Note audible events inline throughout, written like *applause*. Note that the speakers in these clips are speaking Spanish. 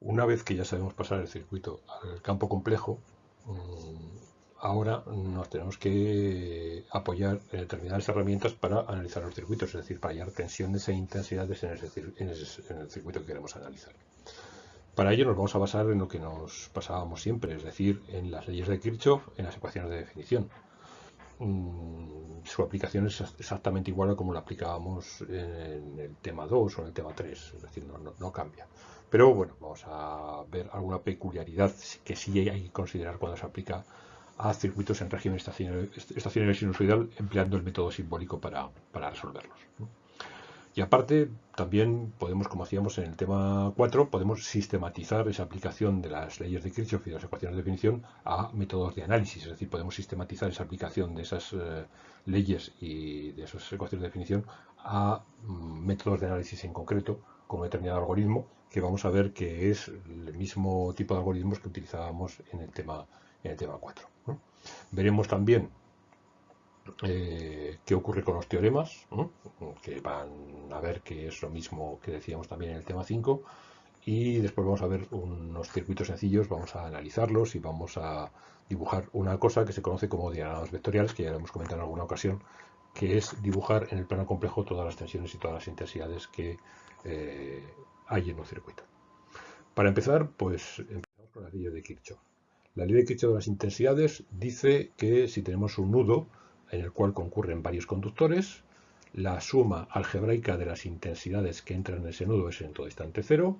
Una vez que ya sabemos pasar el circuito al campo complejo, mm, ahora nos tenemos que apoyar en determinadas herramientas para analizar los circuitos, es decir, para hallar tensiones e intensidades en, el circuito que queremos analizar. Para ello nos vamos a basar en lo que nos pasábamos siempre, es decir, en las leyes de Kirchhoff, en las ecuaciones de definición. Mm, su aplicación es exactamente igual a como la aplicábamos en el tema 2 o en el tema 3, es decir, no, cambia. Pero bueno, vamos a ver alguna peculiaridad que sí hay que considerar cuando se aplica a circuitos en régimen estacionario sinusoidal empleando el método simbólico para, resolverlos. Y aparte, también podemos, como hacíamos en el tema 4, podemos sistematizar esa aplicación de las leyes de Kirchhoff y de las ecuaciones de definición a métodos de análisis. Es decir, podemos sistematizar esa aplicación de esas eh, leyes y de esas ecuaciones de definición a mm, métodos de análisis en concreto, con un determinado algoritmo, que vamos a ver que es el mismo tipo de algoritmos que utilizábamos en el tema, en el tema 4. Veremos también eh, qué ocurre con los teoremas, que van a ver que es lo mismo que decíamos también en el tema 5, y después vamos a ver unos circuitos sencillos, vamos a analizarlos y vamos a dibujar una cosa que se conoce como diagramas vectoriales, que ya lo hemos comentado en alguna ocasión, que es dibujar en el plano complejo todas las tensiones y todas las intensidades que eh, hay en un circuito. Para empezar, pues empezamos con la ley de Kirchhoff. La ley de Kirchhoff de las intensidades dice que si tenemos un nudo, en el cual concurren varios conductores. La suma algebraica de las intensidades que entran en ese nudo es en todo instante cero,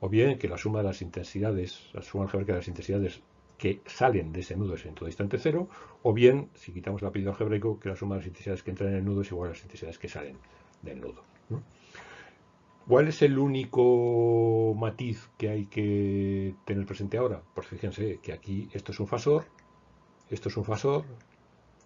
o bien que la suma de las intensidades, la suma algebraica de las intensidades que salen de ese nudo es en todo instante cero, o bien, si quitamos el apellido algebraico, que la suma de las intensidades que entran en el nudo es igual a las intensidades que salen del nudo. ¿Cuál es el único matiz que hay que tener presente ahora? Pues fíjense que aquí esto es un fasor, esto es un fasor,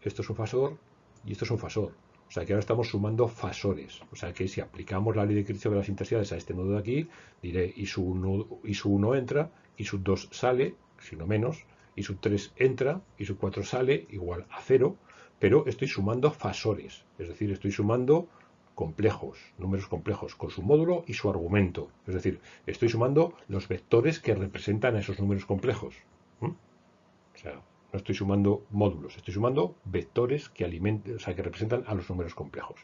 esto es un fasor y esto es un fasor. O sea que ahora estamos sumando fasores. O sea que si aplicamos la ley de Kirchhoff de las intensidades a este nudo de aquí, diré y su 1, y su 1 entra, y su 2 sale, si no menos, y su 3 entra, y su 4 sale, igual a 0, pero estoy sumando fasores. Es decir, estoy sumando complejos, números complejos, con su módulo y su argumento. Es decir, estoy sumando los vectores que representan a esos números complejos. ¿Mm? O sea, no estoy sumando módulos, estoy sumando vectores que, alimenten, o sea, que representan a los números complejos.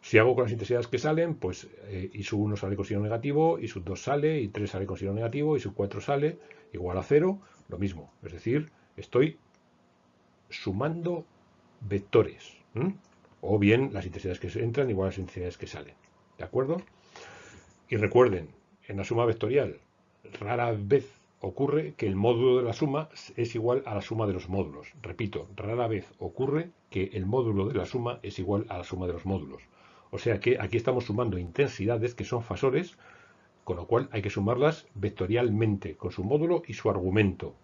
Si hago con las intensidades que salen, pues eh, y su 1 sale con signo negativo, y su 2 sale, y 3 sale con signo negativo, y su 4 sale igual a 0, lo mismo. Es decir, estoy sumando vectores. O bien las intensidades que entran igual a las intensidades que salen. ¿De acuerdo? Y recuerden, en la suma vectorial, rara vez ocurre que el módulo de la suma es igual a la suma de los módulos. Repito, rara vez ocurre que el módulo de la suma es igual a la suma de los módulos. O sea que aquí estamos sumando intensidades que son fasores, con lo cual hay que sumarlas vectorialmente, con su módulo y su argumento.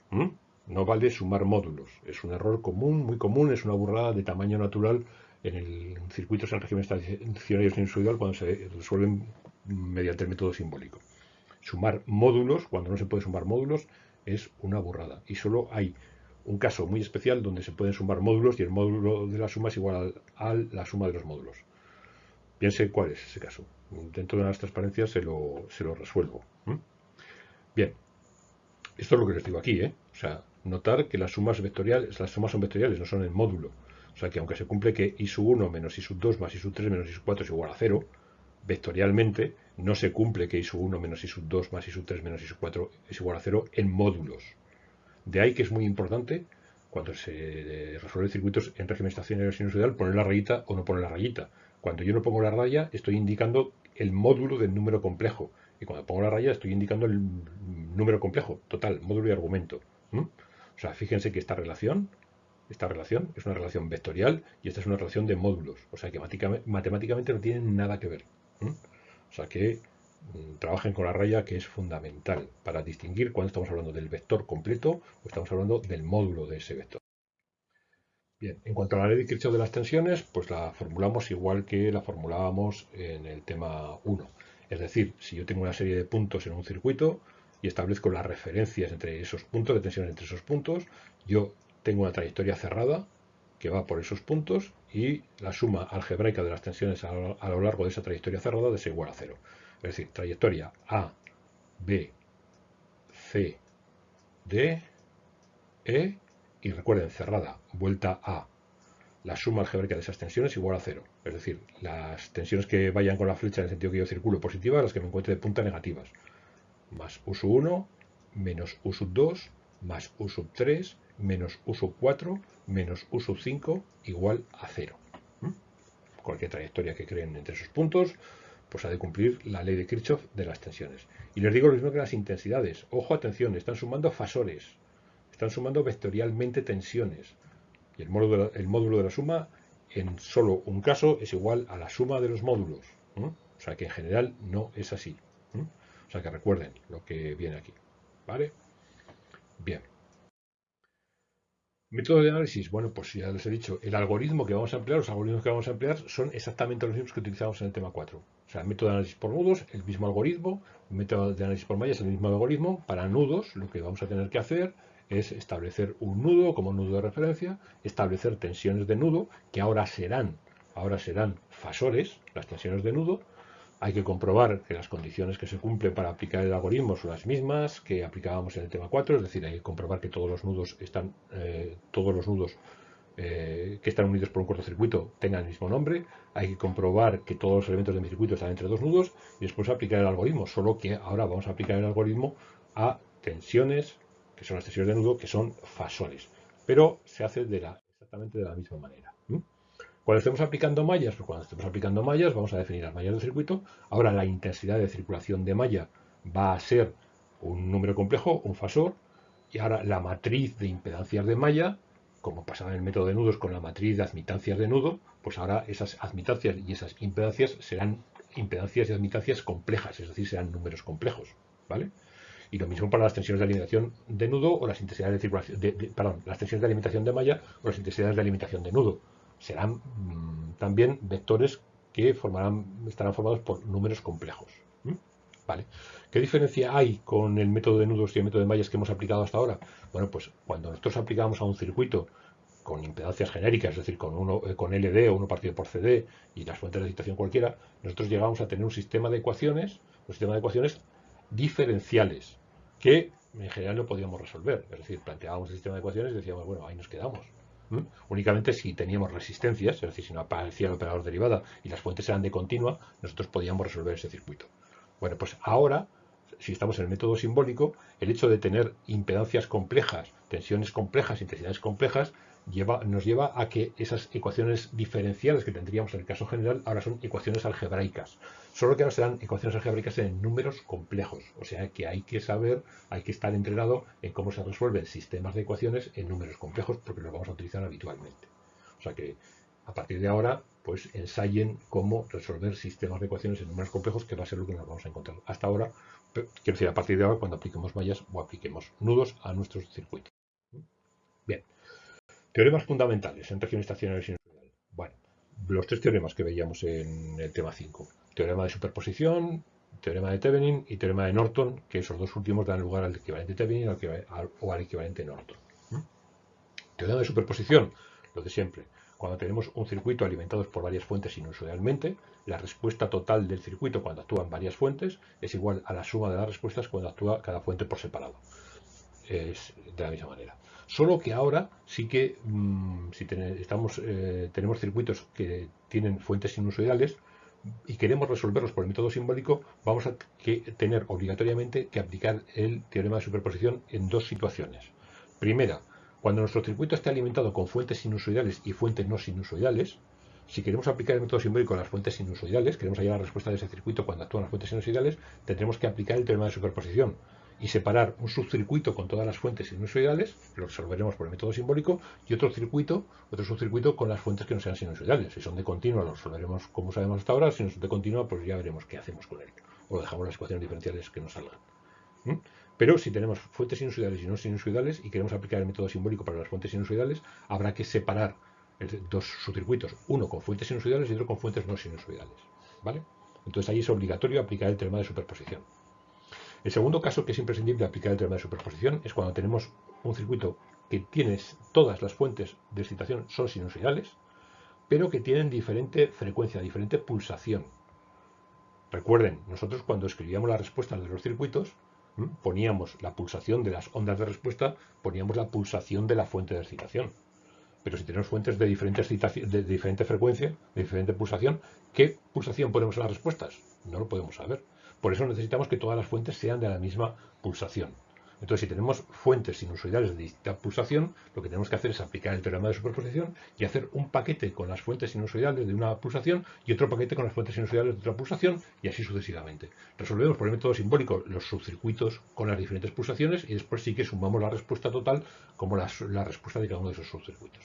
No vale sumar módulos. Es un error común, muy común, es una burrada de tamaño natural en el circuito en régimen estacionario sinusoidal cuando se resuelven mediante el método simbólico sumar módulos, cuando no se puede sumar módulos, es una burrada. Y solo hay un caso muy especial donde se pueden sumar módulos y el módulo de la suma es igual a, la suma de los módulos. Piense cuál es ese caso. Dentro de las transparencias se lo, se lo resuelvo. Bien, esto es lo que les digo aquí. ¿eh? O sea, notar que las sumas vectoriales, las sumas son vectoriales, no son en módulo. O sea que aunque se cumple que i sub 1 menos i sub 2 más i sub 3 menos i sub 4 es igual a 0, vectorialmente no se cumple que i sub 1 menos i sub 2 más i sub 3 menos i sub 4 es igual a 0 en módulos. De ahí que es muy importante cuando se resuelven circuitos en régimen estacionario sinusoidal poner la rayita o no poner la rayita. Cuando yo no pongo la raya estoy indicando el módulo del número complejo y cuando pongo la raya estoy indicando el número complejo, total, módulo y argumento. O sea, fíjense que esta relación esta relación es una relación vectorial y esta es una relación de módulos. O sea que matemáticamente no tienen nada que ver. O sea que mm, trabajen con la raya que es fundamental para distinguir cuando estamos hablando del vector completo o estamos hablando del módulo de ese vector. Bien, en cuanto a la ley de Kirchhoff de las tensiones, pues la formulamos igual que la formulábamos en el tema 1. Es decir, si yo tengo una serie de puntos en un circuito y establezco las referencias entre esos puntos, de tensión entre esos puntos, yo tengo una trayectoria cerrada que va por esos puntos y la suma algebraica de las tensiones a lo, largo de esa trayectoria cerrada es igual a cero. Es decir, trayectoria A, B, C, D, E y recuerden, cerrada, vuelta A. La suma algebraica de esas tensiones es igual a cero. Es decir, las tensiones que vayan con la flecha en el sentido que yo circulo positivas, las que me encuentre de punta negativas. Más U sub 1, menos U sub 2, más U sub 3, menos U sub 4, menos U sub 5, igual a cero. ¿Mm? Cualquier trayectoria que creen entre esos puntos, pues ha de cumplir la ley de Kirchhoff de las tensiones. Y les digo lo mismo que las intensidades. Ojo, atención, están sumando fasores, están sumando vectorialmente tensiones. Y el módulo, el módulo de la suma, en solo un caso, es igual a la suma de los módulos. O sea que en general no es así. O sea que recuerden lo que viene aquí. ¿Vale? Bien. Método de análisis, bueno, pues ya les he dicho, el algoritmo que vamos a emplear, los algoritmos que vamos a emplear son exactamente los mismos que utilizamos en el tema 4. O sea, el método de análisis por nudos, el mismo algoritmo, método de análisis por mallas, el mismo algoritmo. Para nudos, lo que vamos a tener que hacer es establecer un nudo como nudo de referencia, establecer tensiones de nudo, que ahora serán, ahora serán fasores, las tensiones de nudo, hay que comprobar que las condiciones que se cumplen para aplicar el algoritmo son las mismas que aplicábamos en el tema 4, es decir, hay que comprobar que todos los nudos están, eh, todos los nudos eh, que están unidos por un cortocircuito tengan el mismo nombre, hay que comprobar que todos los elementos de mi circuito están entre dos nudos y después aplicar el algoritmo, solo que ahora vamos a aplicar el algoritmo a tensiones, que son las tensiones de nudo, que son fasores, pero se hace de la, exactamente de la misma manera. Cuando estemos aplicando mallas, pues cuando estemos aplicando mallas vamos a definir las mallas del circuito. Ahora la intensidad de circulación de malla va a ser un número complejo, un fasor, y ahora la matriz de impedancias de malla, como pasaba en el método de nudos con la matriz de admitancias de nudo, pues ahora esas admitancias y esas impedancias serán impedancias y admitancias complejas, es decir, serán números complejos, ¿vale? Y lo mismo para las tensiones de alimentación de nudo o las intensidades de circulación, perdón, las tensiones de alimentación de malla o las intensidades de alimentación de nudo serán mm, también vectores que formarán, estarán formados por números complejos. ¿Vale? ¿Qué diferencia hay con el método de nudos y el método de mallas que hemos aplicado hasta ahora? Bueno, pues cuando nosotros aplicamos a un circuito con impedancias genéricas, es decir, con, uno, eh, con LD o uno partido por CD y las fuentes de excitación cualquiera, nosotros llegamos a tener un sistema de ecuaciones, un sistema de ecuaciones diferenciales, que en general no podíamos resolver. Es decir, planteábamos el sistema de ecuaciones y decíamos, bueno, ahí nos quedamos. Únicamente si teníamos resistencias, es decir, si no aparecía el operador derivada y las fuentes eran de continua, nosotros podíamos resolver ese circuito. Bueno, pues ahora, si estamos en el método simbólico, el hecho de tener impedancias complejas, tensiones complejas, intensidades complejas, nos lleva a que esas ecuaciones diferenciales que tendríamos en el caso general ahora son ecuaciones algebraicas. Solo que ahora serán ecuaciones algebraicas en números complejos. O sea que hay que saber, hay que estar entrenado en cómo se resuelven sistemas de ecuaciones en números complejos porque los vamos a utilizar habitualmente. O sea que a partir de ahora, pues ensayen cómo resolver sistemas de ecuaciones en números complejos, que va a ser lo que nos vamos a encontrar. Hasta ahora, quiero decir, a partir de ahora, cuando apliquemos mallas o apliquemos nudos a nuestros circuitos. Bien. Teoremas fundamentales en región estacionaria sinusoidal. Bueno, los tres teoremas que veíamos en el tema 5. Teorema de superposición, teorema de Thevenin y teorema de Norton, que esos dos últimos dan lugar al equivalente Thevenin o al equivalente Norton. Teorema de superposición, lo de siempre. Cuando tenemos un circuito alimentado por varias fuentes sinusoidalmente, la respuesta total del circuito cuando actúan varias fuentes es igual a la suma de las respuestas cuando actúa cada fuente por separado. Es de la misma manera. Solo que ahora sí que, mm, si eh, tenemos circuitos que tienen fuentes sinusoidales y queremos resolverlos por el método simbólico, vamos a tener obligatoriamente que aplicar el teorema de superposición en dos situaciones. Primera, cuando nuestro circuito esté alimentado con fuentes sinusoidales y fuentes no sinusoidales, si queremos aplicar el método simbólico a las fuentes sinusoidales, queremos hallar la respuesta de ese circuito cuando actúan las fuentes sinusoidales, tendremos que aplicar el teorema de superposición y separar un subcircuito con todas las fuentes sinusoidales, lo resolveremos por el método simbólico, y otro circuito, otro subcircuito con las fuentes que no sean sinusoidales. Si son de continua, lo resolveremos como sabemos hasta ahora, si no son de continua, pues ya veremos qué hacemos con él. O dejamos las ecuaciones diferenciales que nos salgan. Pero si tenemos fuentes sinusoidales y no sinusoidales y queremos aplicar el método simbólico para las fuentes sinusoidales, habrá que separar dos subcircuitos, uno con fuentes sinusoidales y otro con fuentes no sinusoidales. ¿Vale? Entonces ahí es obligatorio aplicar el teorema de superposición. El segundo caso que es imprescindible aplicar el teorema de superposición es cuando tenemos un circuito que tiene todas las fuentes de excitación son sinusoidales, pero que tienen diferente frecuencia, diferente pulsación. Recuerden, nosotros cuando escribíamos las respuestas de los circuitos, poníamos la pulsación de las ondas de respuesta, poníamos la pulsación de la fuente de excitación. Pero si tenemos fuentes de diferentes de diferente frecuencia, de diferente pulsación, ¿qué pulsación ponemos en las respuestas? No lo podemos saber. Por eso necesitamos que todas las fuentes sean de la misma pulsación. Entonces, si tenemos fuentes sinusoidales de distinta pulsación, lo que tenemos que hacer es aplicar el teorema de superposición y hacer un paquete con las fuentes sinusoidales de una pulsación y otro paquete con las fuentes sinusoidales de otra pulsación y así sucesivamente. Resolvemos por el método simbólico los subcircuitos con las diferentes pulsaciones y después sí que sumamos la respuesta total como la, la respuesta de cada uno de esos subcircuitos.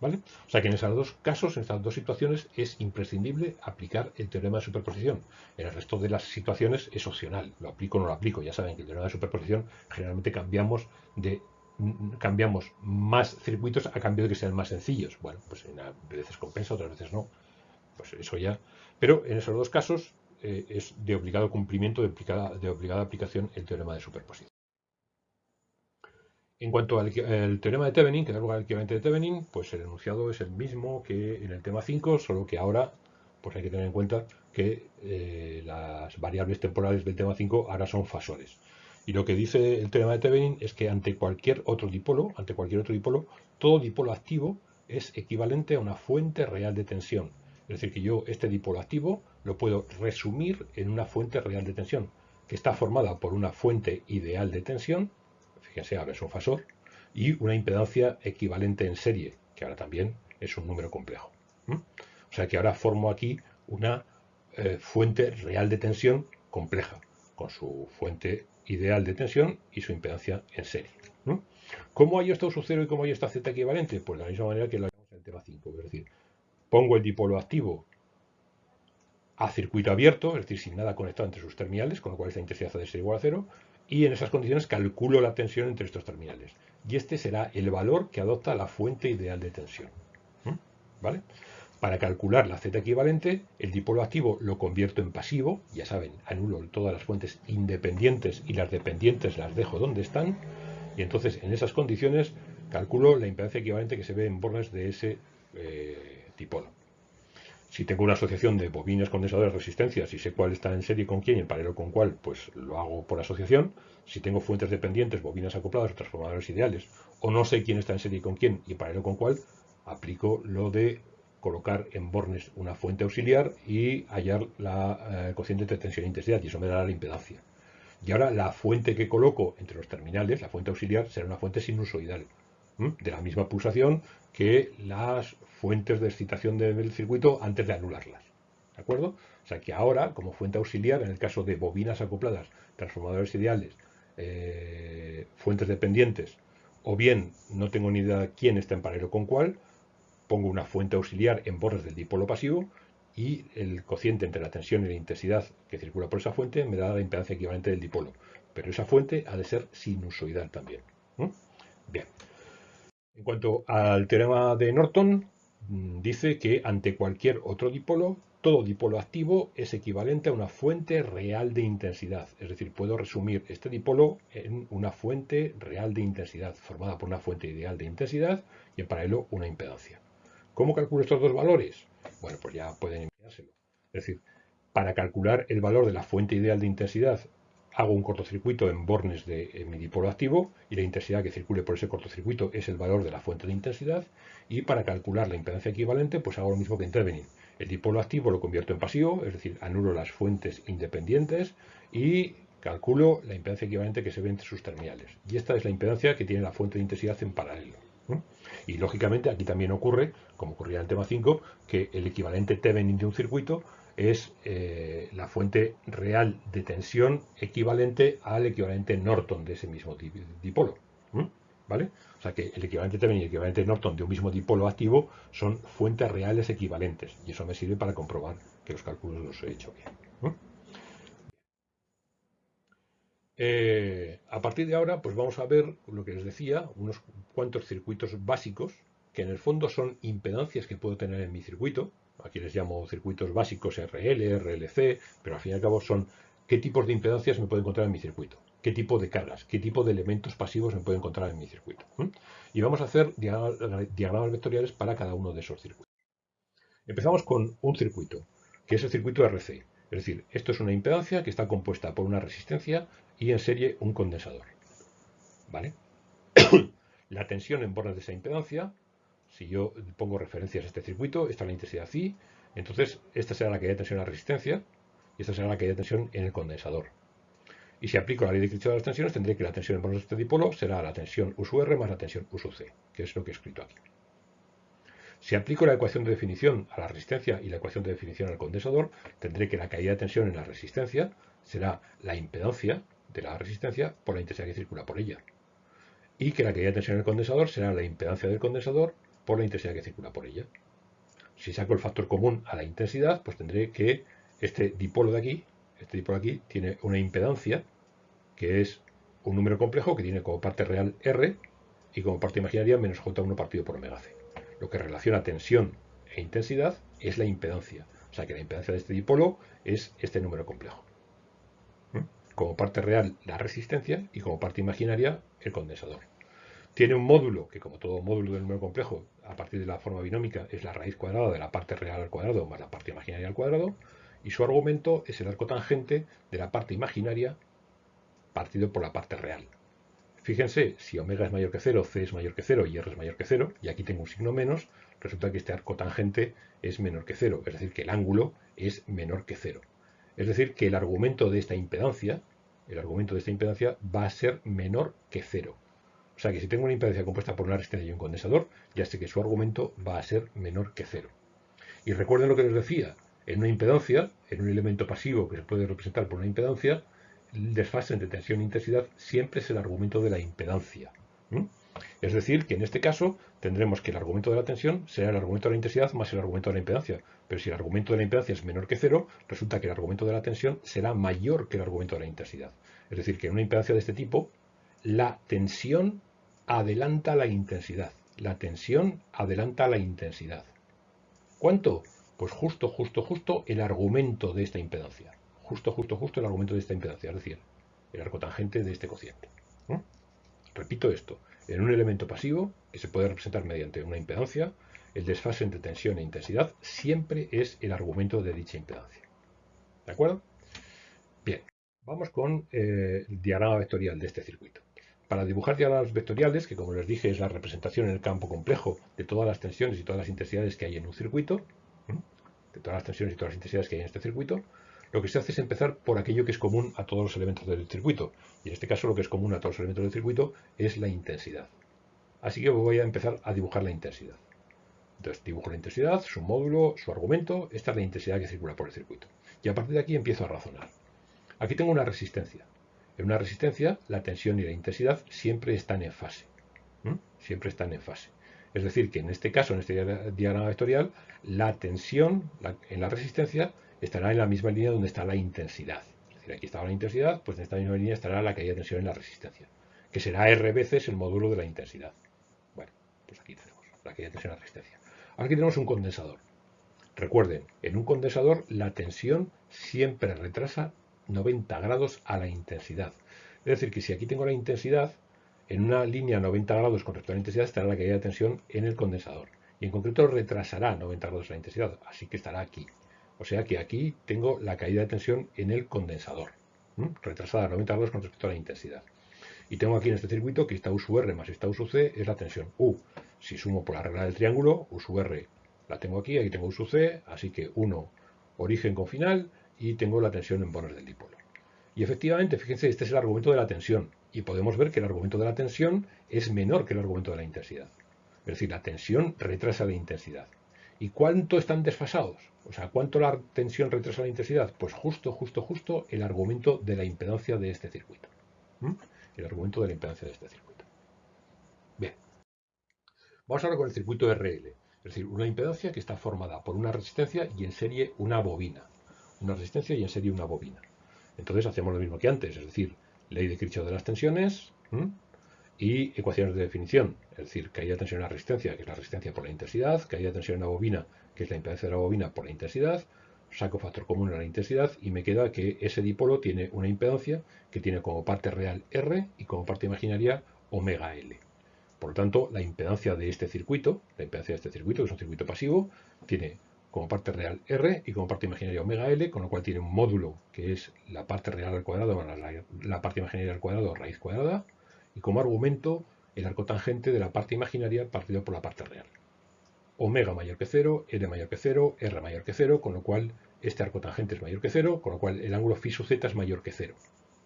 ¿Vale? O sea que en esos dos casos, en estas dos situaciones, es imprescindible aplicar el teorema de superposición. En el resto de las situaciones es opcional, lo aplico o no lo aplico. Ya saben que el teorema de superposición generalmente cambiamos de cambiamos más circuitos a cambio de que sean más sencillos. Bueno, pues a veces compensa, otras veces no. Pues eso ya. Pero en esos dos casos eh, es de obligado cumplimiento, de, de obligada aplicación el teorema de superposición. En cuanto al, teorema de Thevenin, que da lugar al equivalente de Thevenin, pues el enunciado es el mismo que en el tema 5, solo que ahora pues hay que tener en cuenta que eh, las variables temporales del tema 5 ahora son fasores. Y lo que dice el teorema de Thevenin es que ante cualquier otro dipolo, ante cualquier otro dipolo, todo dipolo activo es equivalente a una fuente real de tensión. Es decir, que yo este dipolo activo lo puedo resumir en una fuente real de tensión, que está formada por una fuente ideal de tensión, fíjense, ahora es un fasor, y una impedancia equivalente en serie, que ahora también es un número complejo. O sea que ahora formo aquí una eh, fuente real de tensión compleja, con su fuente ideal de tensión y su impedancia en serie. ¿Cómo hay esto su cero y cómo hay esta z equivalente? Pues de la misma manera que lo hacemos en el tema 5, es decir, pongo el dipolo activo a circuito abierto, es decir, sin nada conectado entre sus terminales, con lo cual esta intensidad ha de ser igual a cero, y en esas condiciones calculo la tensión entre estos terminales. Y este será el valor que adopta la fuente ideal de tensión. ¿Vale? Para calcular la Z equivalente, el dipolo activo lo convierto en pasivo, ya saben, anulo todas las fuentes independientes y las dependientes las dejo donde están, y entonces en esas condiciones calculo la impedancia equivalente que se ve en bornes de ese eh, dipolo. Si tengo una asociación de bobinas condensadoras de resistencias y sé cuál está en serie con quién y en paralelo con cuál, pues lo hago por asociación. Si tengo fuentes dependientes, bobinas acopladas o transformadores ideales, o no sé quién está en serie con quién y en paralelo con cuál, aplico lo de colocar en bornes una fuente auxiliar y hallar la eh, cociente de tensión e intensidad, y eso me dará la impedancia. Y ahora la fuente que coloco entre los terminales, la fuente auxiliar, será una fuente sinusoidal, de la misma pulsación que las fuentes de excitación del circuito antes de anularlas. ¿De acuerdo? O sea que ahora, como fuente auxiliar, en el caso de bobinas acopladas, transformadores ideales, eh, fuentes dependientes, o bien no tengo ni idea de quién está en paralelo con cuál, pongo una fuente auxiliar en bordes del dipolo pasivo y el cociente entre la tensión y la intensidad que circula por esa fuente me da la impedancia equivalente del dipolo. Pero esa fuente ha de ser sinusoidal también. Bien. En cuanto al teorema de Norton, mm, dice que ante cualquier otro dipolo, todo dipolo activo es equivalente a una fuente real de intensidad. Es decir, puedo resumir este dipolo en una fuente real de intensidad, formada por una fuente ideal de intensidad y en paralelo una impedancia. ¿Cómo calculo estos dos valores? Bueno, pues ya pueden enviárselo. Es decir, para calcular el valor de la fuente ideal de intensidad hago un cortocircuito en bornes de mi dipolo activo y la intensidad que circule por ese cortocircuito es el valor de la fuente de intensidad y para calcular la impedancia equivalente pues hago lo mismo que en Thevenin. El dipolo activo lo convierto en pasivo, es decir, anulo las fuentes independientes y calculo la impedancia equivalente que se ve entre sus terminales. Y esta es la impedancia que tiene la fuente de intensidad en paralelo. Y lógicamente aquí también ocurre, como ocurría en el tema 5, que el equivalente Thevenin de un circuito es eh, la fuente real de tensión equivalente al equivalente Norton de ese mismo dipolo. ¿Vale? O sea que el equivalente Thevenin y el equivalente Norton de un mismo dipolo activo son fuentes reales equivalentes. Y eso me sirve para comprobar que los cálculos los he hecho bien. Eh, a partir de ahora, pues vamos a ver lo que les decía, unos cuantos circuitos básicos, que en el fondo son impedancias que puedo tener en mi circuito, aquí les llamo circuitos básicos RL, RLC, pero al fin y al cabo son qué tipos de impedancias me puedo encontrar en mi circuito, qué tipo de cargas, qué tipo de elementos pasivos me puedo encontrar en mi circuito. Y vamos a hacer diagramas vectoriales para cada uno de esos circuitos. Empezamos con un circuito, que es el circuito RC. Es decir, esto es una impedancia que está compuesta por una resistencia y en serie un condensador. ¿Vale? *coughs* la tensión en bornes de esa impedancia, si yo pongo referencias a este circuito, esta es la intensidad I, entonces esta será la caída de tensión a la resistencia y esta será la caída de tensión en el condensador. Y si aplico la ley de Kirchhoff de las tensiones, tendré que la tensión en bornes de este dipolo será la tensión U sub R más la tensión U sub C, que es lo que he escrito aquí. Si aplico la ecuación de definición a la resistencia y la ecuación de definición al condensador, tendré que la caída de tensión en la resistencia será la impedancia de la resistencia por la intensidad que circula por ella. Y que la caída de tensión en el condensador será la impedancia del condensador por la intensidad que circula por ella. Si saco el factor común a la intensidad, pues tendré que este dipolo de aquí, este dipolo de aquí, tiene una impedancia que es un número complejo que tiene como parte real R y como parte imaginaria menos J1 partido por omega C lo que relaciona tensión e intensidad es la impedancia. O sea que la impedancia de este dipolo es este número complejo. ¿Mm? Como parte real la resistencia y como parte imaginaria el condensador. Tiene un módulo que como todo módulo del número complejo a partir de la forma binómica es la raíz cuadrada de la parte real al cuadrado más la parte imaginaria al cuadrado y su argumento es el arco tangente de la parte imaginaria partido por la parte real. Fíjense, si omega es mayor que 0, c es mayor que 0 y r es mayor que 0, y aquí tengo un signo menos, resulta que este arco tangente es menor que 0, es decir, que el ángulo es menor que 0. Es decir, que el argumento de esta impedancia, el argumento de esta impedancia va a ser menor que 0. O sea que si tengo una impedancia compuesta por una resistencia y un condensador, ya sé que su argumento va a ser menor que 0. Y recuerden lo que les decía, en una impedancia, en un elemento pasivo que se puede representar por una impedancia, el desfase entre tensión e intensidad siempre es el argumento de la impedancia. Es decir, que en este caso tendremos que el argumento de la tensión será el argumento de la intensidad más el argumento de la impedancia. Pero si el argumento de la impedancia es menor que cero, resulta que el argumento de la tensión será mayor que el argumento de la intensidad. Es decir, que en una impedancia de este tipo, la tensión adelanta la intensidad. La tensión adelanta la intensidad. ¿Cuánto? Pues justo, justo, justo el argumento de esta impedancia justo, justo, justo el argumento de esta impedancia, es decir, el arco tangente de este cociente. Repito esto, en un elemento pasivo, que se puede representar mediante una impedancia, el desfase entre tensión e intensidad siempre es el argumento de dicha impedancia. ¿De acuerdo? Bien, vamos con eh, el diagrama vectorial de este circuito. Para dibujar diagramas vectoriales, que como les dije es la representación en el campo complejo de todas las tensiones y todas las intensidades que hay en un circuito, de todas las tensiones y todas las intensidades que hay en este circuito, lo que se hace es empezar por aquello que es común a todos los elementos del circuito. Y en este caso lo que es común a todos los elementos del circuito es la intensidad. Así que voy a empezar a dibujar la intensidad. Entonces dibujo la intensidad, su módulo, su argumento. Esta es la intensidad que circula por el circuito. Y a partir de aquí empiezo a razonar. Aquí tengo una resistencia. En una resistencia la tensión y la intensidad siempre están en fase. Siempre están en fase. Es decir, que en este caso, en este diagrama vectorial, la tensión en la resistencia estará en la misma línea donde está la intensidad. Es decir, aquí estaba la intensidad, pues en esta misma línea estará la caída de tensión en la resistencia, que será R veces el módulo de la intensidad. Bueno, pues aquí tenemos la caída de tensión en la resistencia. Ahora aquí tenemos un condensador. Recuerden, en un condensador la tensión siempre retrasa 90 grados a la intensidad. Es decir, que si aquí tengo la intensidad, en una línea 90 grados con respecto a la intensidad estará la caída de tensión en el condensador. Y en concreto retrasará 90 grados la intensidad, así que estará aquí. O sea que aquí tengo la caída de tensión en el condensador, retrasada a 90 grados con respecto a la intensidad. Y tengo aquí en este circuito que esta U sub R más esta U sub C es la tensión U. Si sumo por la regla del triángulo, U sub R la tengo aquí, aquí tengo U sub C, así que 1 origen con final y tengo la tensión en bonos del dipolo. Y efectivamente, fíjense, este es el argumento de la tensión. Y podemos ver que el argumento de la tensión es menor que el argumento de la intensidad. Es decir, la tensión retrasa la intensidad. ¿Y cuánto están desfasados? O sea, ¿cuánto la tensión retrasa la intensidad? Pues justo, justo, justo el argumento de la impedancia de este circuito. El argumento de la impedancia de este circuito. Bien. Vamos ahora con el circuito RL. Es decir, una impedancia que está formada por una resistencia y en serie una bobina. Una resistencia y en serie una bobina. Entonces hacemos lo mismo que antes, es decir, ley de Kirchhoff de las tensiones, y ecuaciones de definición, es decir, caída de tensión en la resistencia, que es la resistencia por la intensidad, caída de tensión en la bobina, que es la impedancia de la bobina por la intensidad, saco factor común en la intensidad y me queda que ese dipolo tiene una impedancia que tiene como parte real R y como parte imaginaria omega L. Por lo tanto, la impedancia de este circuito, la impedancia de este circuito, que es un circuito pasivo, tiene como parte real R y como parte imaginaria omega L, con lo cual tiene un módulo que es la parte real al cuadrado más la, parte imaginaria al cuadrado raíz cuadrada, y como argumento el arco tangente de la parte imaginaria partido por la parte real. Omega mayor que 0, L mayor que 0, R mayor que 0, con lo cual este arco tangente es mayor que 0, con lo cual el ángulo phi sub z es mayor que 0.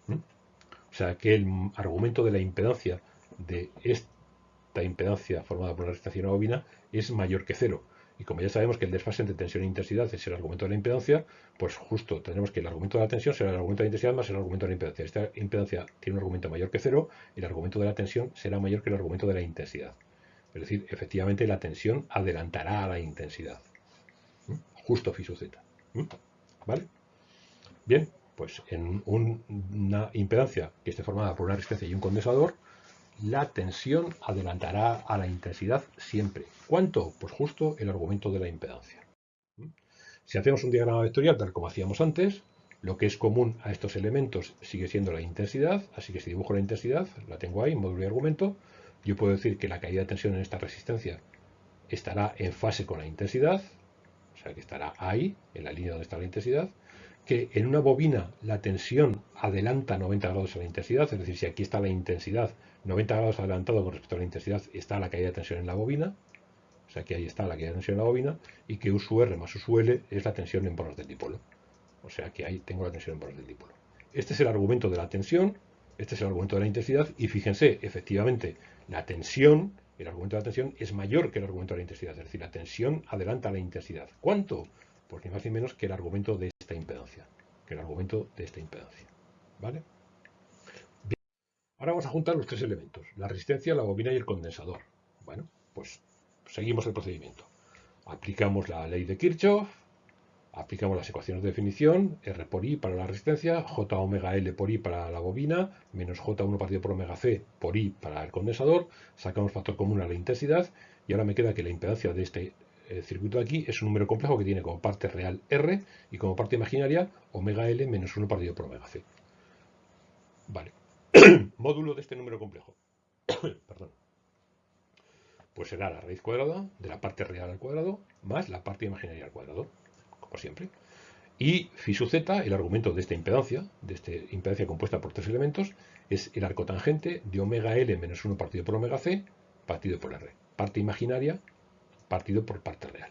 O sea que el argumento de la impedancia de esta impedancia formada por la resistencia bobina es mayor que 0. Y como ya sabemos que el desfase entre tensión e intensidad es el argumento de la impedancia, pues justo tenemos que el argumento de la tensión será el argumento de la intensidad más el argumento de la impedancia. Esta impedancia tiene un argumento mayor que 0, el argumento de la tensión será mayor que el argumento de la intensidad. Es decir, efectivamente la tensión adelantará a la intensidad. Justo phi z. ¿Vale? Bien, pues en una impedancia que esté formada por una resistencia y un condensador, la tensión adelantará a la intensidad siempre. ¿Cuánto? Pues justo el argumento de la impedancia. Si hacemos un diagrama vectorial tal como hacíamos antes, lo que es común a estos elementos sigue siendo la intensidad, así que si dibujo la intensidad, la tengo ahí, módulo y argumento, yo puedo decir que la caída de tensión en esta resistencia estará en fase con la intensidad, o sea que estará ahí, en la línea donde está la intensidad, que en una bobina la tensión adelanta 90 grados a la intensidad, es decir, si aquí está la intensidad 90 grados adelantado con respecto a la intensidad, está la caída de tensión en la bobina, o sea que ahí está la caída de tensión en la bobina, y que U sub R más U sub L es la tensión en poros del dipolo. O sea que ahí tengo la tensión en poros del dipolo. Este es el argumento de la tensión, este es el argumento de la intensidad, y fíjense, efectivamente, la tensión, el argumento de la tensión es mayor que el argumento de la intensidad, es decir, la tensión adelanta la intensidad. ¿Cuánto? Pues ni más ni menos que el argumento de esta impedancia, que el argumento de esta impedancia. ¿Vale? Bien. Ahora vamos a juntar los tres elementos, la resistencia, la bobina y el condensador. Bueno, pues seguimos el procedimiento. Aplicamos la ley de Kirchhoff, aplicamos las ecuaciones de definición, R por I para la resistencia, J omega L por I para la bobina, menos J1 partido por omega C por I para el condensador, sacamos factor común a la intensidad y ahora me queda que la impedancia de este eh, circuito de aquí es un número complejo que tiene como parte real R y como parte imaginaria omega L menos 1 partido por omega C. Vale. *clears throat* Módulo de este número complejo. *clears throat* Perdón. Pues será la raíz cuadrada de la parte real al cuadrado más la parte imaginaria al cuadrado siempre. Y phi sub z, el argumento de esta impedancia, de esta impedancia compuesta por tres elementos, es el arco tangente de omega L menos 1 partido por omega C, partido por R. Parte imaginaria, partido por parte real.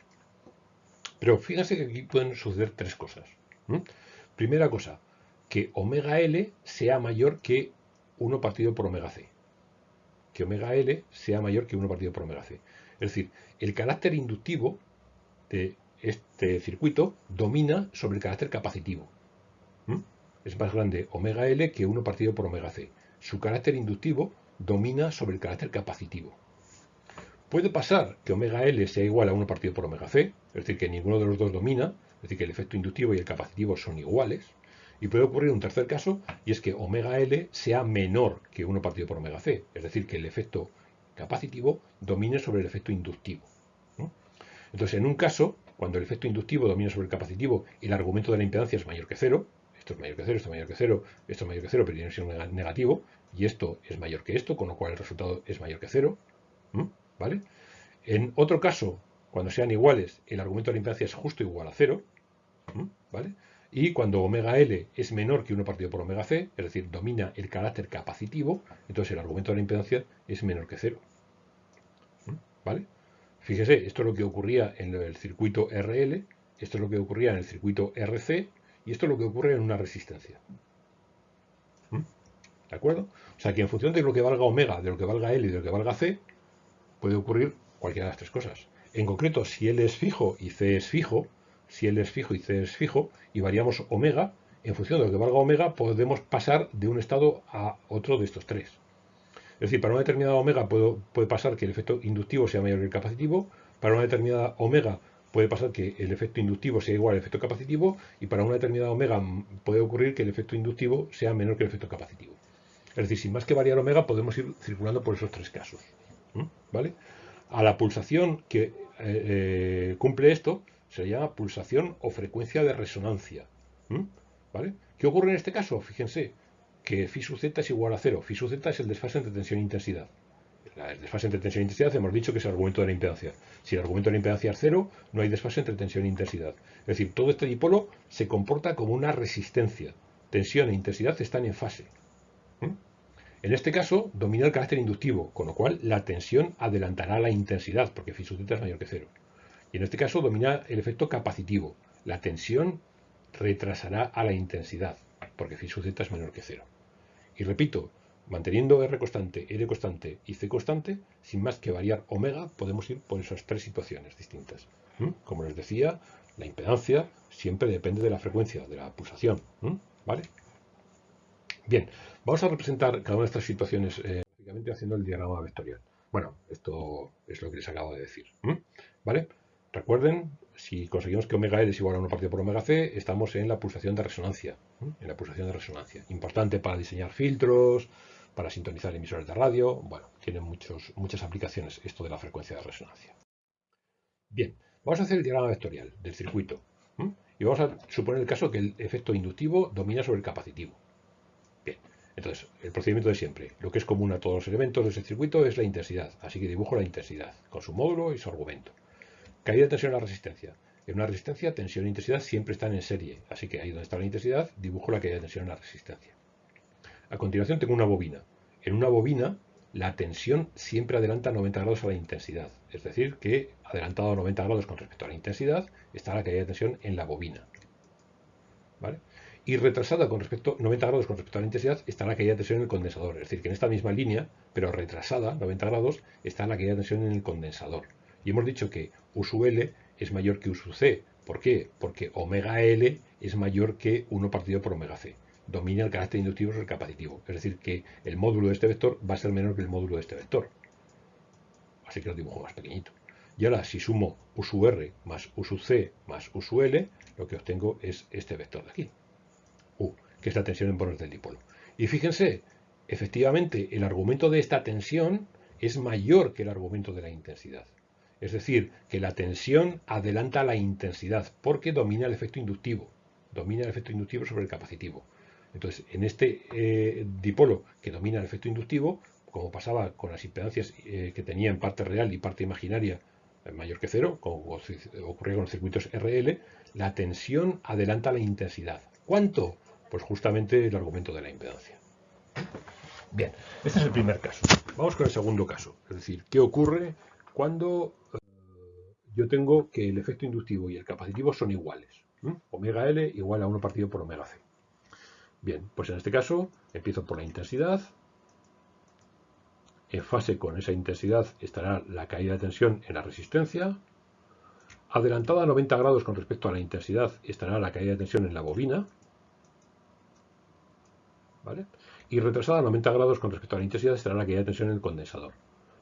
Pero fíjense que aquí pueden suceder tres cosas. Primera cosa, que omega L sea mayor que 1 partido por omega C. Que omega L sea mayor que 1 partido por omega C. Es decir, el carácter inductivo de este circuito domina sobre el carácter capacitivo. Es más grande omega L que 1 partido por omega C. Su carácter inductivo domina sobre el carácter capacitivo. Puede pasar que omega L sea igual a 1 partido por omega C, es decir, que ninguno de los dos domina, es decir, que el efecto inductivo y el capacitivo son iguales. Y puede ocurrir un tercer caso, y es que omega L sea menor que 1 partido por omega C, es decir, que el efecto capacitivo domine sobre el efecto inductivo. Entonces, en un caso, cuando el efecto inductivo domina sobre el capacitivo el argumento de la impedancia es mayor que cero, esto es mayor que cero, esto es mayor que cero, esto es mayor que cero, pero tiene que ser negativo, y esto es mayor que esto, con lo cual el resultado es mayor que cero, ¿vale? En otro caso, cuando sean iguales, el argumento de la impedancia es justo igual a cero, ¿vale? Y cuando omega L es menor que 1 partido por omega C, es decir, domina el carácter capacitivo, entonces el argumento de la impedancia es menor que cero. ¿Vale? Fíjese, esto es lo que ocurría en el circuito RL, esto es lo que ocurría en el circuito RC y esto es lo que ocurre en una resistencia. ¿De acuerdo? O sea que en función de lo que valga omega, de lo que valga L y de lo que valga C, puede ocurrir cualquiera de las tres cosas. En concreto, si L es fijo y C es fijo, si L es fijo y C es fijo, y variamos omega, en función de lo que valga omega, podemos pasar de un estado a otro de estos tres. Es decir, para una determinada omega puede, pasar que el efecto inductivo sea mayor que el capacitivo, para una determinada omega puede pasar que el efecto inductivo sea igual al efecto capacitivo y para una determinada omega puede ocurrir que el efecto inductivo sea menor que el efecto capacitivo. Es decir, sin más que variar omega podemos ir circulando por esos tres casos. ¿Vale? A la pulsación que eh, eh, cumple esto se llama pulsación o frecuencia de resonancia. ¿Vale? ¿Qué ocurre en este caso? Fíjense, que phi sub z es igual a cero. Phi sub z es el desfase entre tensión e intensidad. el desfase entre tensión e intensidad hemos dicho que es el argumento de la impedancia. Si el argumento de la impedancia es cero, no hay desfase entre tensión e intensidad. Es decir, todo este dipolo se comporta como una resistencia. Tensión e intensidad están en fase. ¿Mm? En este caso, domina el carácter inductivo, con lo cual la tensión adelantará la intensidad, porque phi sub es mayor que cero. Y en este caso domina el efecto capacitivo. La tensión retrasará a la intensidad, porque phi sub es menor que cero. Y repito, Manteniendo R constante, R constante y C constante, sin más que variar omega, podemos ir por esas tres situaciones distintas. Como les decía, la impedancia siempre depende de la frecuencia de la pulsación. ¿Vale? Bien, vamos a representar cada una de estas situaciones eh, haciendo el diagrama vectorial. Bueno, esto es lo que les acabo de decir. ¿Vale? Recuerden, si conseguimos que omega L es igual a 1 partido por omega C, estamos en la pulsación de resonancia. En la pulsación de resonancia. Importante para diseñar filtros, para sintonizar emisores de radio. Bueno, tiene muchos, muchas aplicaciones esto de la frecuencia de resonancia. Bien, vamos a hacer el diagrama vectorial del circuito. Y vamos a suponer el caso que el efecto inductivo domina sobre el capacitivo. Entonces, el procedimiento de siempre. Lo que es común a todos los elementos de ese circuito es la intensidad. Así que dibujo la intensidad, con su módulo y su argumento. Caída de tensión en la resistencia. En una resistencia, tensión e intensidad siempre están en serie. Así que ahí donde está la intensidad, dibujo la caída de tensión en la resistencia. A continuación tengo una bobina. En una bobina la tensión siempre adelanta 90 grados a la intensidad. Es decir, que adelantado a 90 grados con respecto a la intensidad está la caída de tensión en la bobina. ¿Vale? Y retrasada con respecto 90 grados con respecto a la intensidad está la caída de tensión en el condensador. Es decir, que en esta misma línea, pero retrasada 90 grados, está la caída de tensión en el condensador. Y hemos dicho que U sub L es mayor que U C. ¿Por qué? Porque omega L es mayor que 1 partido por omega C domina el carácter inductivo sobre el capacitivo. Es decir, que el módulo de este vector va a ser menor que el módulo de este vector. Así que lo dibujo más pequeñito. Y ahora, si sumo U sub R más U C más U L, lo que obtengo es este vector de aquí. U, que es la tensión en bornes del dipolo. Y fíjense, efectivamente, el argumento de esta tensión es mayor que el argumento de la intensidad. Es decir, que la tensión adelanta la intensidad porque domina el efecto inductivo. Domina el efecto inductivo sobre el capacitivo. Entonces, en este eh, dipolo que domina el efecto inductivo, como pasaba con las impedancias eh, que tenía en parte real y parte imaginaria eh, mayor que cero, como ocurría con los circuitos RL, la tensión adelanta la intensidad. ¿Cuánto? Pues justamente el argumento de la impedancia. Bien, este es el primer caso. Vamos con el segundo caso. Es decir, ¿qué ocurre cuando yo tengo que el efecto inductivo y el capacitivo son iguales? Omega L igual a 1 partido por omega C. Bien, pues en este caso empiezo por la intensidad. En fase con esa intensidad estará la caída de tensión en la resistencia. Adelantada a 90 grados con respecto a la intensidad estará la caída de tensión en la bobina. ¿Vale? Y retrasada a 90 grados con respecto a la intensidad estará la caída de tensión en el condensador.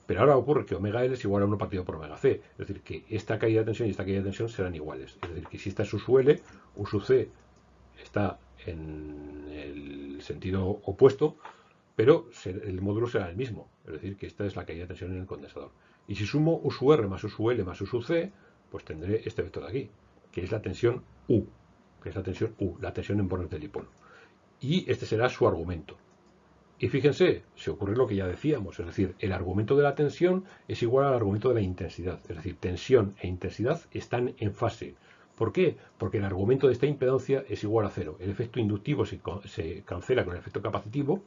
Pero ahora ocurre que omega L es igual a 1 partido por omega C. Es decir, que esta caída de tensión y esta caída de tensión serán iguales. Es decir, que si esta es L, U sub C está en el sentido opuesto, pero el módulo será el mismo. Es decir, que esta es la caída de tensión en el condensador. Y si sumo U sub R más U sub L más U C, pues tendré este vector de aquí, que es la tensión U, que es la tensión U, la tensión en bornes del dipolo. Y este será su argumento. Y fíjense, se ocurre lo que ya decíamos, es decir, el argumento de la tensión es igual al argumento de la intensidad. Es decir, tensión e intensidad están en fase. ¿Por qué? Porque el argumento de esta impedancia es igual a cero. El efecto inductivo se, cancela con el efecto capacitivo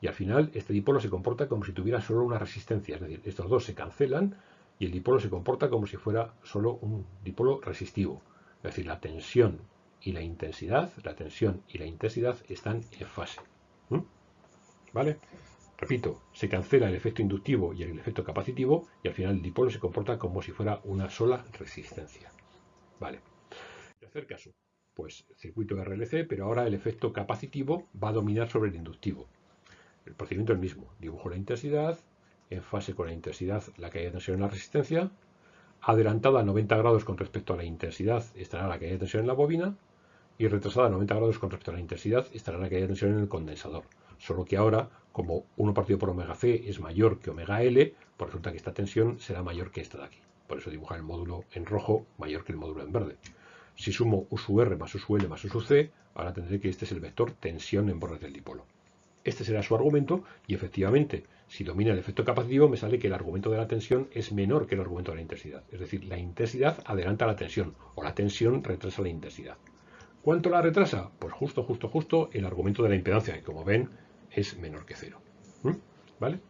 y al final este dipolo se comporta como si tuviera solo una resistencia. Es decir, estos dos se cancelan y el dipolo se comporta como si fuera solo un dipolo resistivo. Es decir, la tensión y la intensidad, la tensión y la intensidad están en fase. ¿Vale? Repito, se cancela el efecto inductivo y el efecto capacitivo y al final el dipolo se comporta como si fuera una sola resistencia. Vale. Tercer caso, pues circuito RLC, pero ahora el efecto capacitivo va a dominar sobre el inductivo. El procedimiento es el mismo. Dibujo la intensidad, en fase con la intensidad la caída de tensión en la resistencia, adelantada a 90 grados con respecto a la intensidad estará la caída de tensión en la bobina y retrasada a 90 grados con respecto a la intensidad estará la caída de tensión en el condensador. Solo que ahora, como 1 partido por omega c es mayor que omega L, pues resulta que esta tensión será mayor que esta de aquí. Por eso dibujar el módulo en rojo mayor que el módulo en verde. Si sumo U R más U más U C, ahora tendré que este es el vector tensión en bordes del dipolo. Este será su argumento y efectivamente, si domina el efecto capacitivo, me sale que el argumento de la tensión es menor que el argumento de la intensidad. Es decir, la intensidad adelanta la tensión o la tensión retrasa la intensidad. ¿Cuánto la retrasa? Pues justo, justo, justo el argumento de la impedancia, que como ven es menor que cero. ¿Mm? ¿Vale?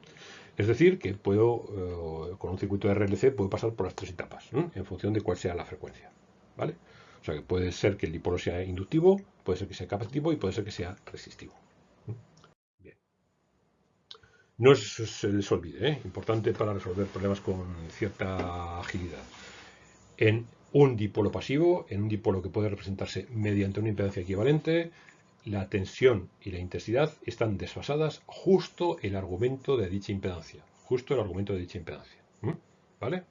Es decir, que puedo, eh, con un circuito de RLC, puedo pasar por las tres etapas, en función de cuál sea la frecuencia. ¿Vale? O sea que puede ser que el dipolo sea inductivo, puede ser que sea capacitivo y puede ser que sea resistivo. Bien. No se les olvide, ¿eh? importante para resolver problemas con cierta agilidad. En un dipolo pasivo, en un dipolo que puede representarse mediante una impedancia equivalente, la tensión y la intensidad están desfasadas justo el argumento de dicha impedancia. Justo el argumento de dicha impedancia. ¿Vale?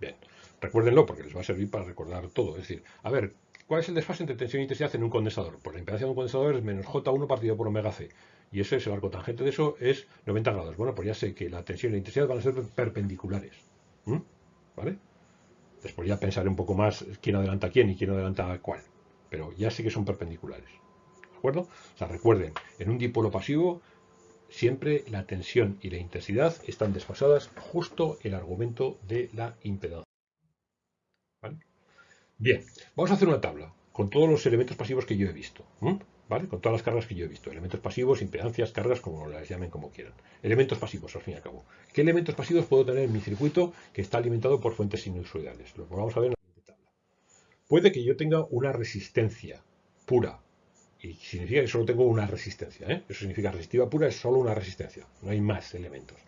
Bien. Recuérdenlo porque les va a servir para recordar todo. Es decir, a ver, ¿cuál es el desfase entre tensión e intensidad en un condensador? Pues la impedancia de un condensador es menos J1 partido por omega C. Y ese es el arco tangente de eso, es 90 grados. Bueno, pues ya sé que la tensión y la intensidad van a ser perpendiculares. ¿Vale? Después ya pensaré un poco más quién adelanta quién y quién adelanta cuál. Pero ya sé que son perpendiculares. ¿De acuerdo? O sea, recuerden, en un dipolo pasivo siempre la tensión y la intensidad están desfasadas justo el argumento de la impedancia. Bien, vamos a hacer una tabla con todos los elementos pasivos que yo he visto. ¿Vale? Con todas las cargas que yo he visto. Elementos pasivos, impedancias, cargas, como las llamen como quieran. Elementos pasivos, al fin y al cabo. ¿Qué elementos pasivos puedo tener en mi circuito que está alimentado por fuentes sinusoidales? Lo vamos a ver en la siguiente tabla. Puede que yo tenga una resistencia pura. Y significa que solo tengo una resistencia. ¿eh? Eso significa resistiva pura, es solo una resistencia. No hay más elementos.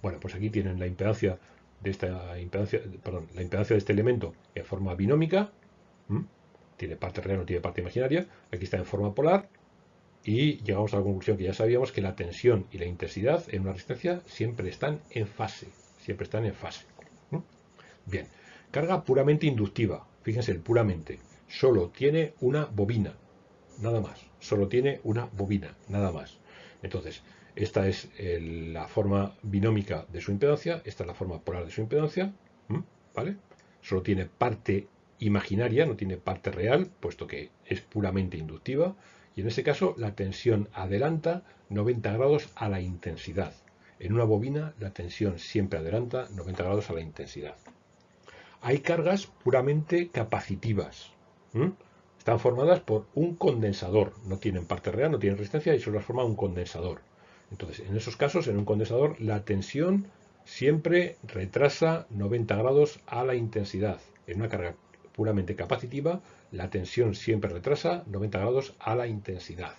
Bueno, pues aquí tienen la impedancia de esta impedancia, perdón, la impedancia de este elemento en forma binómica, tiene parte real, no tiene parte imaginaria, aquí está en forma polar, y llegamos a la conclusión que ya sabíamos que la tensión y la intensidad en una resistencia siempre están en fase, siempre están en fase. Bien, carga puramente inductiva, fíjense, el puramente, solo tiene una bobina, nada más, solo tiene una bobina, nada más. Entonces, esta es la forma binómica de su impedancia, esta es la forma polar de su impedancia, ¿vale? Solo tiene parte imaginaria, no tiene parte real, puesto que es puramente inductiva, y en ese caso la tensión adelanta 90 grados a la intensidad. En una bobina la tensión siempre adelanta 90 grados a la intensidad. Hay cargas puramente capacitivas. Están formadas por un condensador. No tienen parte real, no tienen resistencia y solo las forma un condensador. Entonces, en esos casos, en un condensador, la tensión siempre retrasa 90 grados a la intensidad. En una carga puramente capacitiva, la tensión siempre retrasa 90 grados a la intensidad.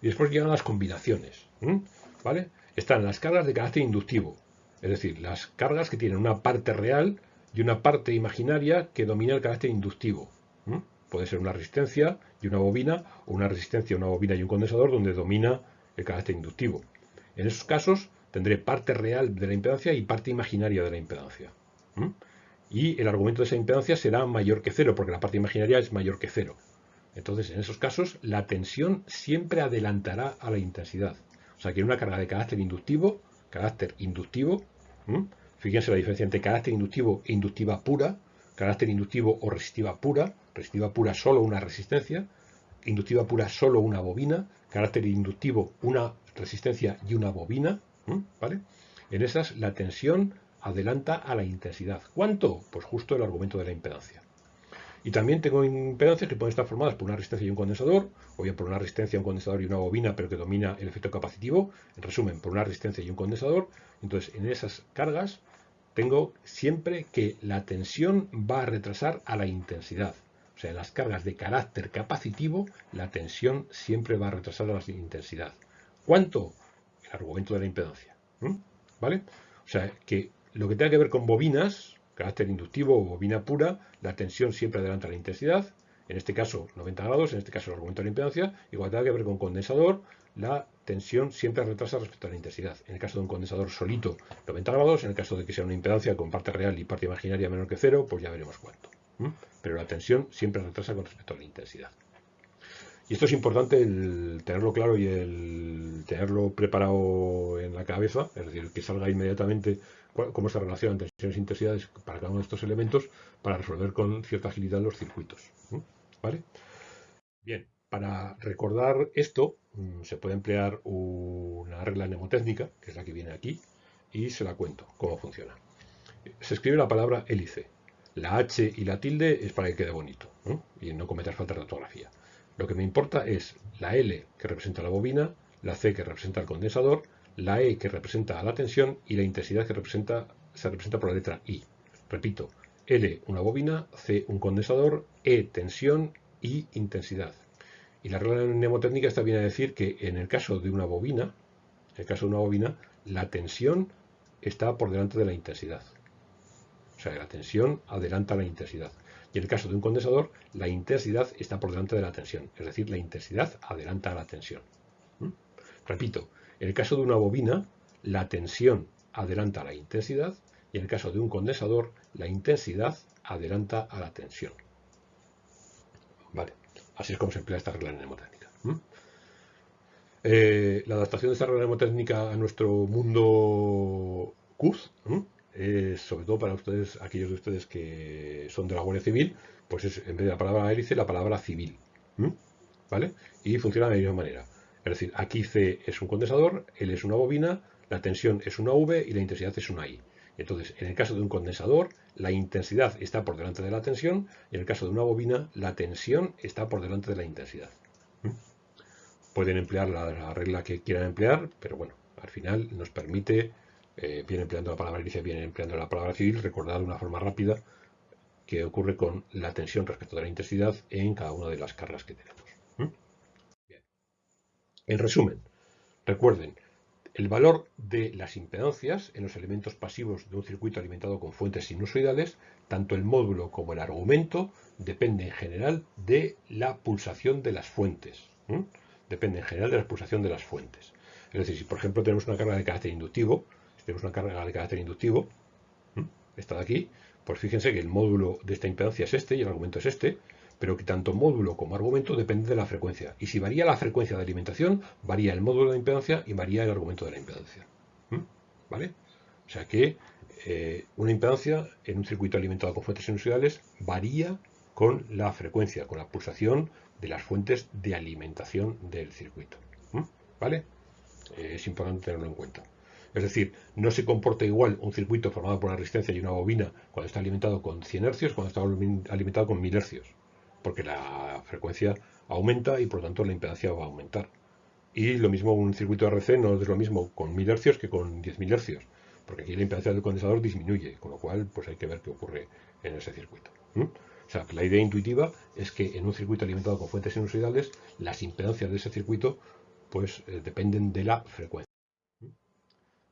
Y después llegan las combinaciones. ¿Vale? Están las cargas de carácter inductivo, es decir, las cargas que tienen una parte real y una parte imaginaria que domina el carácter inductivo. Puede ser una resistencia y una bobina, o una resistencia, una bobina y un condensador donde domina el carácter inductivo. En esos casos tendré parte real de la impedancia y parte imaginaria de la impedancia. Y el argumento de esa impedancia será mayor que cero, porque la parte imaginaria es mayor que cero. Entonces, en esos casos, la tensión siempre adelantará a la intensidad. O sea que una carga de carácter inductivo, carácter inductivo, fíjense la diferencia entre carácter inductivo e inductiva pura, carácter inductivo o resistiva pura, resistiva pura solo una resistencia, inductiva pura solo una bobina, carácter inductivo una resistencia y una bobina, ¿vale? En esas la tensión adelanta a la intensidad. ¿Cuánto? Pues justo el argumento de la impedancia. Y también tengo impedancias que pueden estar formadas por una resistencia y un condensador, o bien por una resistencia, un condensador y una bobina, pero que domina el efecto capacitivo. En resumen, por una resistencia y un condensador. Entonces, en esas cargas tengo siempre que la tensión va a retrasar a la intensidad. O sea, en las cargas de carácter capacitivo, la tensión siempre va a retrasar a la intensidad. ¿Cuánto? El argumento de la impedancia. ¿Vale? O sea, que lo que tenga que ver con bobinas, carácter inductivo o bobina pura, la tensión siempre adelanta la intensidad. En este caso 90 grados, en este caso el argumento de la impedancia. Cuando tenga que ver con condensador, la tensión siempre retrasa respecto a la intensidad. En el caso de un condensador solito, 90 grados. En el caso de que sea una impedancia con parte real y parte imaginaria menor que cero, pues ya veremos cuánto. Pero la tensión siempre retrasa con respecto a la intensidad. Y esto es importante el tenerlo claro y el tenerlo preparado en la cabeza, es decir, que salga inmediatamente cómo se relacionan tensiones e intensidades para cada uno de estos elementos para resolver con cierta agilidad los circuitos. ¿Vale? Bien, Para recordar esto, mm, se puede emplear una regla mnemotécnica, que es la que viene aquí, y se la cuento cómo funciona. Se escribe la palabra hélice. La H y la tilde es para que quede bonito y no cometer falta de ortografía. Lo que me importa es la L que representa la bobina, la C que representa el condensador, la E que representa la tensión y la intensidad que representa, se representa por la letra I. Repito, L una bobina, C un condensador, E tensión y intensidad. Y la regla mnemotécnica está bien a decir que en el caso de una bobina, en el caso de una bobina, la tensión está por delante de la intensidad. O sea, la tensión adelanta la intensidad. Y en el caso de un condensador, la intensidad está por delante de la tensión. Es decir, la intensidad adelanta a la tensión. ¿Mm? Repito, en el caso de una bobina, la tensión adelanta la intensidad y en el caso de un condensador, la intensidad adelanta a la tensión. Vale, así es como se emplea esta regla mnemotécnica. Eh, la adaptación de esta regla mnemotécnica a nuestro mundo CUZ, sobre todo para ustedes, aquellos de ustedes que son de la Guardia Civil, pues es en vez de la palabra hélice, la palabra civil. ¿Vale? Y funciona de la misma manera. Es decir, aquí C es un condensador, L es una bobina, la tensión es una V y la intensidad es una I. Entonces, en el caso de un condensador, la intensidad está por delante de la tensión y en el caso de una bobina, la tensión está por delante de la intensidad. ¿Mm? Pueden emplear la, regla que quieran emplear, pero bueno, al final nos permite, eh, bien empleando la palabra inicia, bien empleando la palabra civil, recordar de una forma rápida qué ocurre con la tensión respecto de la intensidad en cada una de las cargas que tenemos. ¿Mm? En resumen, recuerden, el valor de las impedancias en los elementos pasivos de un circuito alimentado con fuentes sinusoidales, tanto el módulo como el argumento, depende en general de la pulsación de las fuentes. Depende en general de la pulsación de las fuentes. Es decir, si por ejemplo tenemos una carga de carácter inductivo, si tenemos una carga de carácter inductivo, esta de aquí, pues fíjense que el módulo de esta impedancia es este y el argumento es este, pero que tanto módulo como argumento depende de la frecuencia. Y si varía la frecuencia de alimentación, varía el módulo de impedancia y varía el argumento de la impedancia. ¿Mm? ¿Vale? O sea que eh, una impedancia en un circuito alimentado con fuentes sinusoidales varía con la frecuencia, con la pulsación de las fuentes de alimentación del circuito. ¿Mm? ¿Vale? Eh, es importante tenerlo en cuenta. Es decir, no se comporta igual un circuito formado por una resistencia y una bobina cuando está alimentado con 100 hercios cuando está alimentado con 1000 hercios porque la frecuencia aumenta y por lo tanto la impedancia va a aumentar. Y lo mismo un circuito RC no es lo mismo con 1000 Hz que con 10.000 Hz, porque aquí la impedancia del condensador disminuye, con lo cual pues hay que ver qué ocurre en ese circuito. O sea, la idea intuitiva es que en un circuito alimentado con fuentes sinusoidales, las impedancias de ese circuito pues eh, dependen de la frecuencia.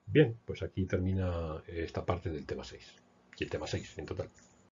Bien, pues aquí termina esta parte del tema 6, y el tema 6 en total.